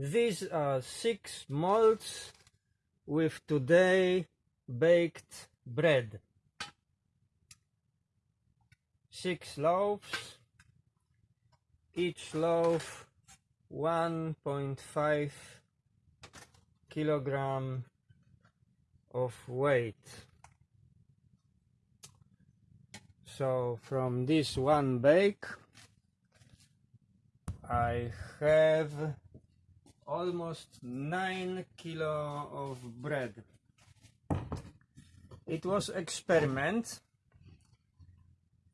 these are six molds with today baked bread. Six loaves. Each loaf 1.5 kilogram of weight. So from this one bake I have almost 9 kilo of bread. It was experiment.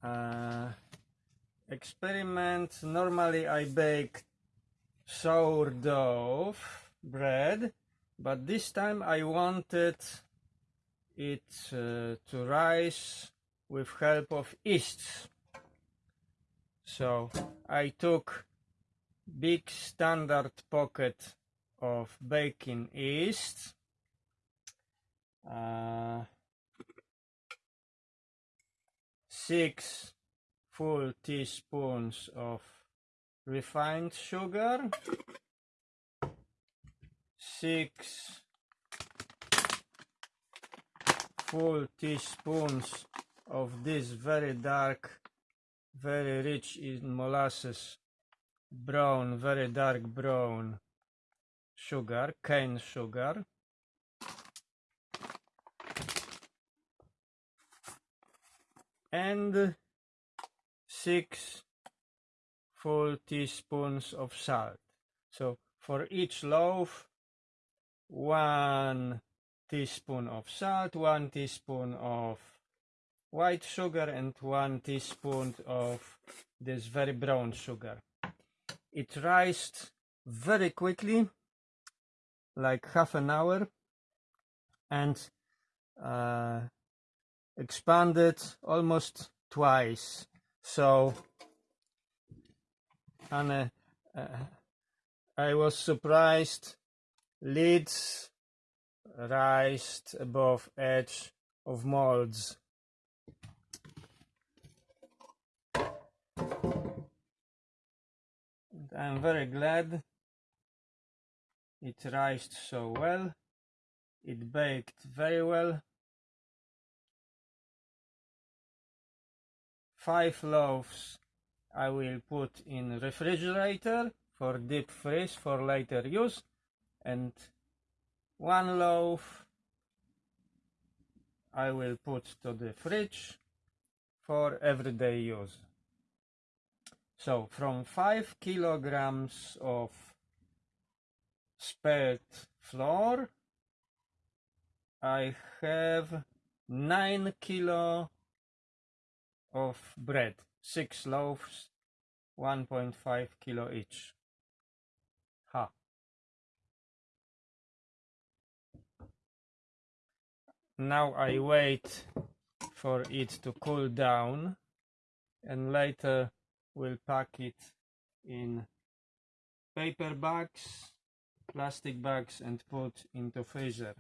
Uh, experiment normally I bake sourdough bread but this time I wanted it uh, to rise with help of yeast so I took big standard pocket of baking yeast uh, six full teaspoons of refined sugar. Six full teaspoons of this very dark very rich in molasses brown very dark brown. Sugar cane sugar. And six full teaspoons of salt. So for each loaf one teaspoon of salt one teaspoon of white sugar and one teaspoon of this very brown sugar it rised very quickly like half an hour and uh, expanded almost twice. So and uh, uh, I was surprised. Lids rised above edge of molds I'm very glad it rised so well. It baked very well. Five loaves I will put in refrigerator for deep freeze for later use and one loaf I will put to the fridge for everyday use. So from 5 kilograms of spelt flour, I have 9 kilo of bread, 6 loaves, 1.5 kilo each. Ha. Now I wait for it to cool down and later we'll pack it in paper bags plastic bags and put into freezer